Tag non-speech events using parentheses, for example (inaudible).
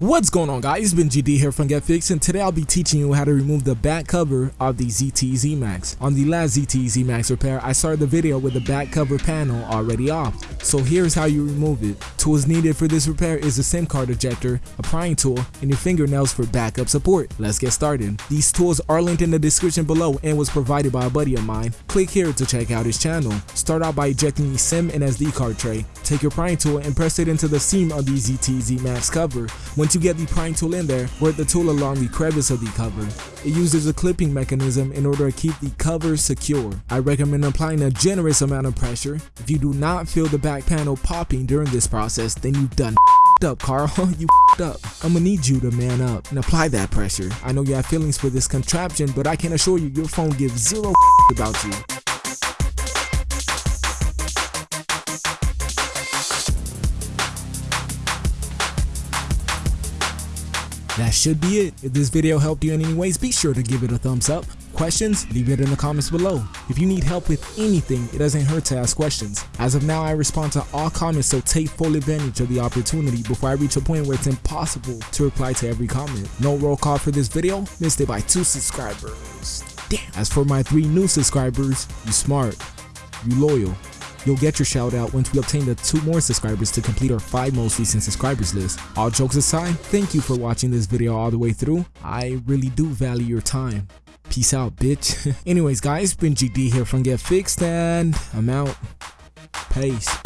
What's going on guys, it's been GD here from GetFix and today I'll be teaching you how to remove the back cover of the ZTE Max. On the last ZTE Max repair, I started the video with the back cover panel already off. So here's how you remove it. Tools needed for this repair is a SIM card ejector, a prying tool, and your fingernails for backup support. Let's get started. These tools are linked in the description below and was provided by a buddy of mine. Click here to check out his channel. Start out by ejecting the SIM and SD card tray. Take your prying tool and press it into the seam of the ZTE Max cover. Once you get the prying tool in there, work the tool along the crevice of the cover. It uses a clipping mechanism in order to keep the cover secure. I recommend applying a generous amount of pressure. If you do not feel the back panel popping during this process, then you've done (laughs) up, Carl. (laughs) you (laughs) up. I'm gonna need you to man up and apply that pressure. I know you have feelings for this contraption, but I can assure you your phone gives zero about you. That should be it. If this video helped you in any ways, be sure to give it a thumbs up. Questions? Leave it in the comments below. If you need help with anything, it doesn't hurt to ask questions. As of now, I respond to all comments, so take full advantage of the opportunity before I reach a point where it's impossible to reply to every comment. No roll call for this video, missed it by two subscribers. Damn. As for my three new subscribers, you smart, you loyal, You'll get your shout out once we obtain the two more subscribers to complete our five most recent subscribers list. All jokes aside, thank you for watching this video all the way through. I really do value your time. Peace out, bitch. (laughs) Anyways, guys, been GD here from Get Fixed, and I'm out. Peace.